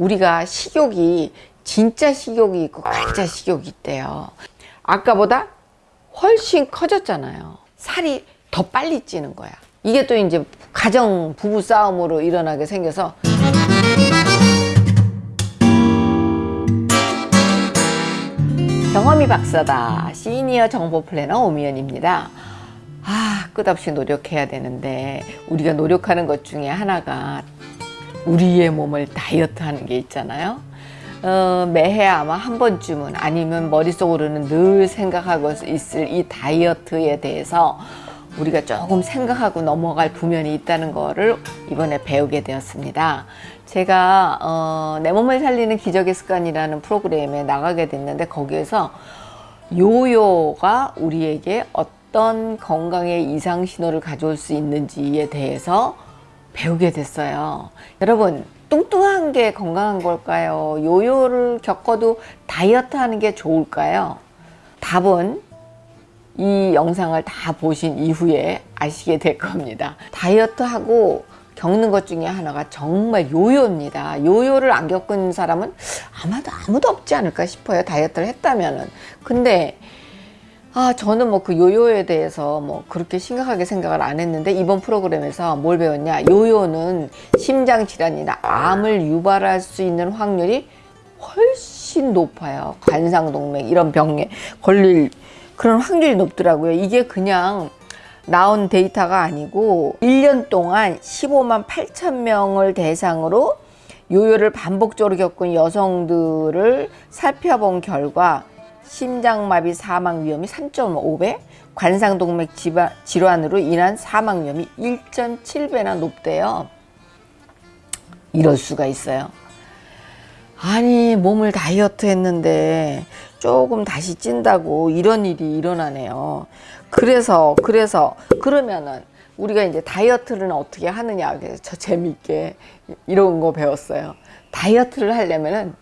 우리가 식욕이 진짜 식욕이 있고 가짜 식욕이 있대요. 아까보다 훨씬 커졌잖아요. 살이 더 빨리 찌는 거야. 이게 또 이제 가정 부부 싸움으로 일어나게 생겨서. 경험이 박사다. 시니어 정보 플래너 오미연입니다. 아 끝없이 노력해야 되는데 우리가 노력하는 것 중에 하나가 우리의 몸을 다이어트 하는 게 있잖아요. 어, 매해 아마 한 번쯤은 아니면 머릿속으로는 늘 생각하고 있을 이 다이어트에 대해서 우리가 조금 생각하고 넘어갈 부면이 있다는 거를 이번에 배우게 되었습니다. 제가 어, 내 몸을 살리는 기적의 습관이라는 프로그램에 나가게 됐는데 거기에서 요요가 우리에게 어떤 건강의 이상 신호를 가져올 수 있는지에 대해서 배우게 됐어요. 여러분 뚱뚱한 게 건강한 걸까요? 요요를 겪어도 다이어트 하는 게 좋을까요? 답은 이 영상을 다 보신 이후에 아시게 될 겁니다. 다이어트하고 겪는 것 중에 하나가 정말 요요입니다. 요요를 안 겪은 사람은 아마도 아무도 없지 않을까 싶어요. 다이어트를 했다면은. 근데 아 저는 뭐 그 요요에 대해서 뭐 그렇게 심각하게 생각을 안 했는데 이번 프로그램에서 뭘 배웠냐? 요요는 심장 질환이나 암을 유발할 수 있는 확률이 훨씬 높아요. 관상동맥 이런 병에 걸릴 그런 확률이 높더라고요. 이게 그냥 나온 데이터가 아니고 1년 동안 15만 8천 명을 대상으로 요요를 반복적으로 겪은 여성들을 살펴본 결과 심장마비 사망 위험이 3.5배, 관상동맥 질환으로 인한 사망 위험이 1.7배나 높대요. 이럴 수가 있어요. 아니 몸을 다이어트 했는데 조금 다시 찐다고 이런 일이 일어나네요. 그래서 그래서 그러면은 우리가 이제 다이어트를 어떻게 하느냐 그래서 저 재미있게 이런 거 배웠어요. 다이어트를 하려면은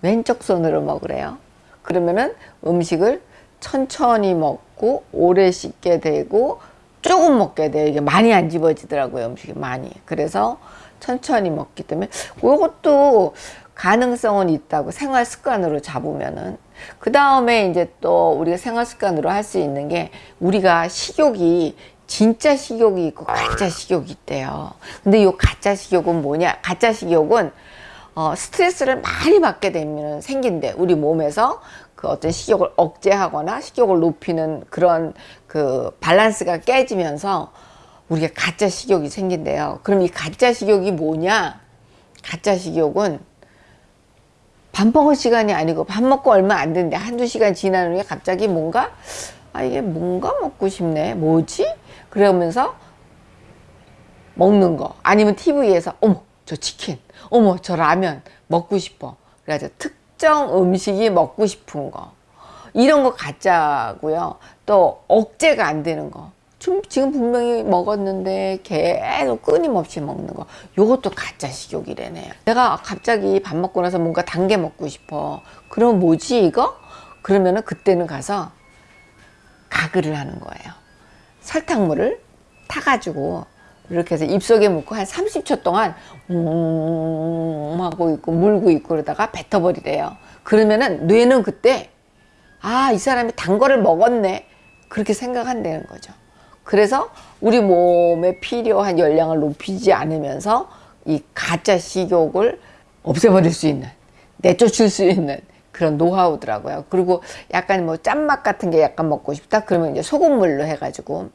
왼쪽 손으로 먹으래요. 그러면은 음식을 천천히 먹고 오래 씹게 되고 조금 먹게 돼요. 이게 많이 안 집어지더라고요. 음식이 많이. 그래서 천천히 먹기 때문에 이것도 가능성은 있다고 생활 습관으로 잡으면은 그 다음에 이제 또 우리가 생활 습관으로 할 수 있는 게 우리가 식욕이 진짜 식욕이 있고 가짜 식욕이 있대요 근데 이 가짜 식욕은 뭐냐 가짜 식욕은 어, 스트레스를 많이 받게 되면 생긴대 우리 몸에서. 그 어떤 식욕을 억제하거나 식욕을 높이는 그런 그 밸런스가 깨지면서 우리가 가짜 식욕이 생긴대요. 그럼 이 가짜 식욕이 뭐냐? 가짜 식욕은 밥 먹을 시간이 아니고 밥 먹고 얼마 안 됐는데 한두 시간 지난 후에 갑자기 뭔가 아 이게 뭔가 먹고 싶네. 뭐지? 그러면서 먹는 거. 아니면 TV에서 어머 저 치킨. 어머 저 라면 먹고 싶어. 그래서 특정 음식이 먹고 싶은 거. 이런 거 가짜고요. 또 억제가 안 되는 거. 지금 분명히 먹었는데 계속 끊임없이 먹는 거. 요것도 가짜 식욕이래네요 내가 갑자기 밥 먹고 나서 뭔가 단 게 먹고 싶어. 그럼 뭐지 이거? 그러면은 그때는 가서 가글을 하는 거예요. 설탕물을 타가지고 이렇게 해서 입속에 묻고 한 30초 동안 음 하고 있고 물고 있고 그러다가 뱉어버리래요. 그러면은 뇌는 그때 아 이 사람이 단 거를 먹었네. 그렇게 생각한다는 거죠. 그래서 우리 몸에 필요한 열량을 높이지 않으면서 이 가짜 식욕을 없애버릴 수 있는 내쫓을 수 있는 그런 노하우더라고요. 그리고 약간 뭐 짠맛 같은 게 약간 먹고 싶다? 그러면 이제 소금물로 해가지고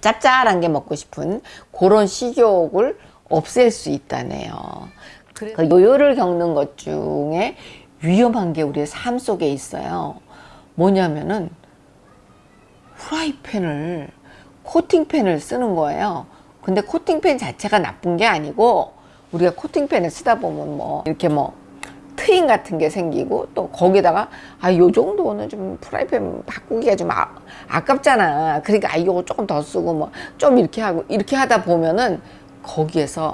짭짤한 게 먹고 싶은 그런 식욕을 없앨 수 있다네요. 그 요요를 겪는 것 중에 위험한 게 우리의 삶 속에 있어요. 뭐냐면은 프라이팬을 코팅펜을 쓰는 거예요 근데 코팅펜 자체가 나쁜 게 아니고 우리가 코팅펜을 쓰다 보면 뭐 이렇게 뭐 트임 같은 게 생기고 또 거기다가 아 요 정도는 좀 프라이팬 바꾸기가 좀 아, 아깝잖아. 그러니까 아 이거 조금 더 쓰고 뭐 좀 이렇게 하고 이렇게 하다 보면은 거기에서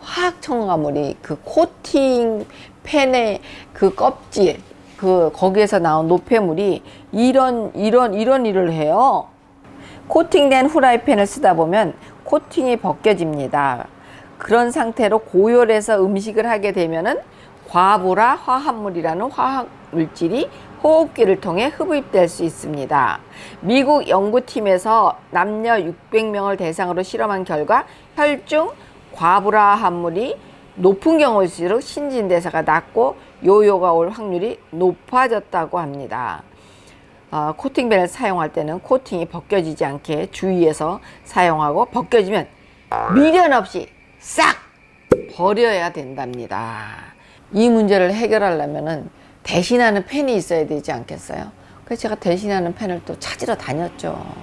화학 첨가물이 그 코팅 펜의 그 껍질 그 거기에서 나온 노폐물이 이런 이런 이런 일을 해요. 코팅된 후라이팬을 쓰다 보면 코팅이 벗겨집니다. 그런 상태로 고열해서 음식을 하게 되면은 과보라 화합물이라는 화학 물질이 호흡기를 통해 흡입될 수 있습니다. 미국 연구팀에서 남녀 600명을 대상으로 실험한 결과 혈중 과부라 함물이 높은 경우일수록 신진대사가 낮고 요요가 올 확률이 높아졌다고 합니다. 어, 코팅밴을 사용할 때는 코팅이 벗겨지지 않게 주의해서 사용하고 벗겨지면 미련 없이 싹 버려야 된답니다. 이 문제를 해결하려면 대신하는 펜이 있어야 되지 않겠어요? 그래서 제가 대신하는 펜을 또 찾으러 다녔죠.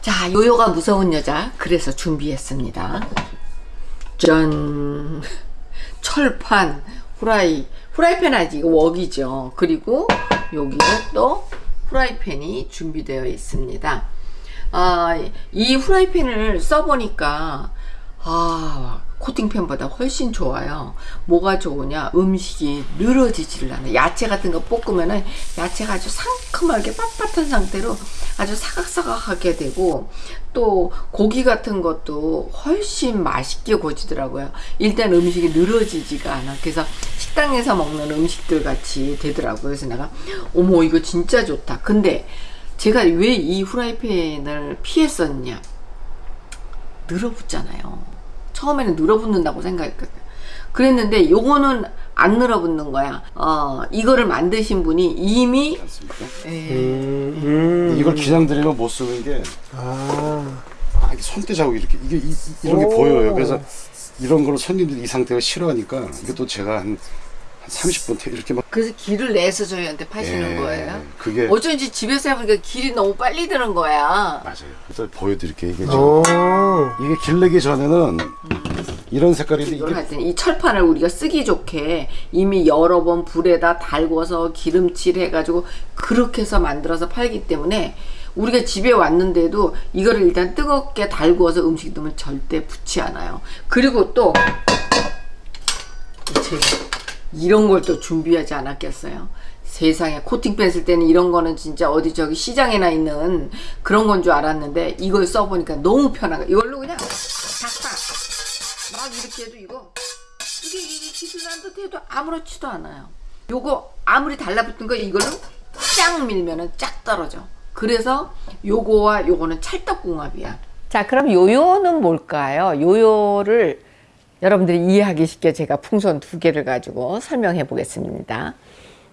자, 요요가 무서운 여자. 그래서 준비했습니다. 짠! 철판, 후라이. 후라이팬 아니지, 이거 웍이죠. 그리고 여기에 또 후라이팬이 준비되어 있습니다. 아, 이 후라이팬을 써보니까, 아, 코팅팬보다 훨씬 좋아요. 뭐가 좋으냐? 음식이 늘어지지를 않아요. 야채 같은 거 볶으면은 야채가 아주 상큼하게 빳빳한 상태로 아주 사각사각하게 되고 또 고기 같은 것도 훨씬 맛있게 구워지더라고요. 일단 음식이 늘어지지가 않아. 그래서 식당에서 먹는 음식들 같이 되더라고요. 그래서 내가 어머 이거 진짜 좋다. 근데 제가 왜 이 후라이팬을 피했었냐? 늘어붙잖아요. 처음에는 늘어붙는다고 생각했거든. 그랬는데 요거는 안 늘어붙는 거야. 어, 이거를 만드신 분이 이미? 예, 음. 이걸 기장 들이면 못 쓰는 게 아. 아, 이게 손대 자국 이렇게 이게 이, 런게 오. 보여요. 그래서 이런 거를 손님들이 이 상태가 싫어하니까 이게 또 제가 한, 한 30분 이렇게 막 그래서 길을 내서 저희한테 파시는 예, 거예요. 그게 어쩐지 집에서 해보니까 길이 너무 빨리 드는 거야. 맞아요. 그래서 보여드릴게요. 이게 지금 오. 이게 길 내기 전에는 이런 색깔인데 이걸 할 때는 이 철판을 우리가 쓰기 좋게 이미 여러 번 불에다 달궈서 기름칠 해가지고 그렇게 해서 만들어서 팔기 때문에 우리가 집에 왔는데도 이거를 일단 뜨겁게 달구어서 음식 넣으면 절대 붙지 않아요. 그리고 또 제가 이런 걸 또 준비하지 않았겠어요. 세상에 코팅 뺐을 때는 이런 거는 진짜 어디 저기 시장에나 있는 그런 건 줄 알았는데 이걸 써보니까 너무 편하고 이걸로 그냥 탁탁 막 이렇게 해도 이거 이게 이게 기술한 듯 해도 아무렇지도 않아요. 요거 아무리 달라붙은 거 이걸로 쫙 밀면은 쫙 떨어져. 그래서 요거와 요거는 찰떡궁합이야. 자, 그럼 요요는 뭘까요? 요요를 여러분들이 이해하기 쉽게 제가 풍선 두 개를 가지고 설명해 보겠습니다.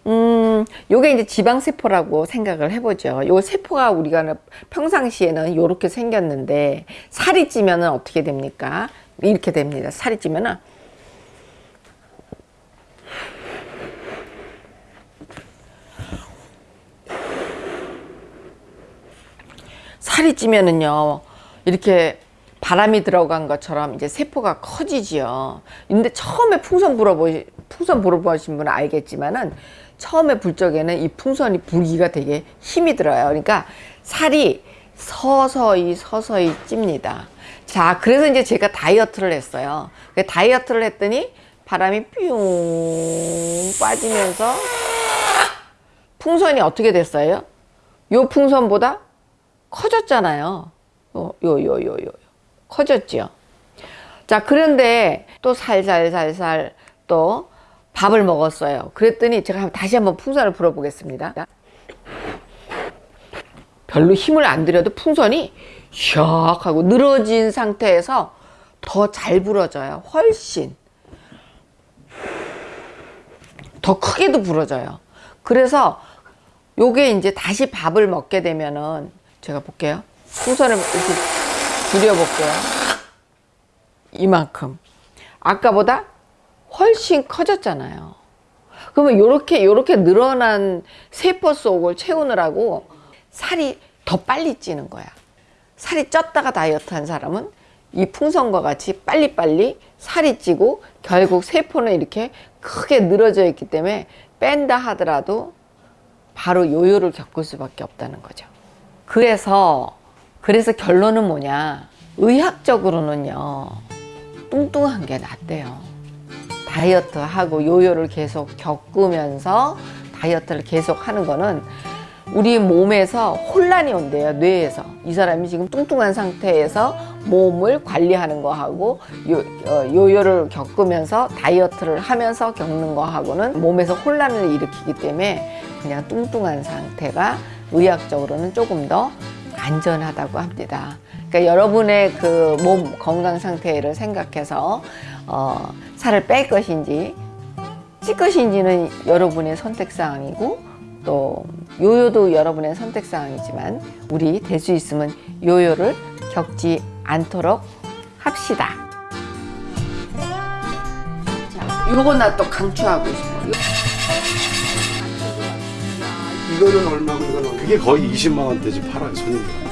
음, 요게 이제 지방세포라고 생각을 해보죠. 요 세포가 우리가 평상시에는 요렇게 생겼는데 살이 찌면은 어떻게 됩니까? 이렇게 됩니다. 살이 찌면은 살이 찌면은요 이렇게 바람이 들어간 것처럼 이제 세포가 커지지요. 근데 처음에 풍선 불어보시 풍선 불어보신 분은 알겠지만은 처음에 불 적에는 이 풍선이 불기가 되게 힘이 들어요. 그러니까 살이 서서히 서서히 찝니다. 자, 그래서 이제 제가 다이어트를 했어요. 그 다이어트를 했더니 바람이 뿅 빠지면서 풍선이 어떻게 됐어요? 요 풍선보다 커졌잖아요. 요, 요, 요, 요, 요. 커졌죠. 자, 그런데 또 살살살살 또 밥을 먹었어요. 그랬더니 제가 다시 한번 풍선을 불어보겠습니다. 별로 힘을 안 들여도 풍선이 샥 하고 늘어진 상태에서 더 잘 불어져요. 훨씬. 더 크게도 불어져요. 그래서 요게 이제 다시 밥을 먹게 되면은 제가 볼게요. 풍선을 이렇게 줄여볼게요. 이만큼. 아까보다 훨씬 커졌잖아요. 그러면 요렇게 요렇게 늘어난 세포 속을 채우느라고 살이 더 빨리 찌는 거야. 살이 쪘다가 다이어트 한 사람은 이 풍선과 같이 빨리빨리 살이 찌고 결국 세포는 이렇게 크게 늘어져 있기 때문에 뺀다 하더라도 바로 요요를 겪을 수밖에 없다는 거죠. 그래서 그래서 결론은 뭐냐? 의학적으로는요. 뚱뚱한 게 낫대요. 다이어트 하고 요요를 계속 겪으면서 다이어트를 계속 하는 거는 우리 몸에서 혼란이 온대요. 뇌에서. 이 사람이 지금 뚱뚱한 상태에서 몸을 관리하는 거하고 요, 어, 요요를 겪으면서 다이어트를 하면서 겪는 거하고는 몸에서 혼란을 일으키기 때문에 그냥 뚱뚱한 상태가 의학적으로는 조금 더 안전하다고 합니다. 그러니까 여러분의 그 몸 건강 상태를 생각해서 어, 살을 뺄 것인지 찔 것인지는 여러분의 선택 사항이고 또 요요도 여러분의 선택 사항이지만 우리 될 수 있으면 요요를 겪지 않도록 합시다. 자, 요거 나또 강추하고 싶어. 이거는 얼마고 이건 얼마? 그게 거의 20만 원대지 팔아요 손님들.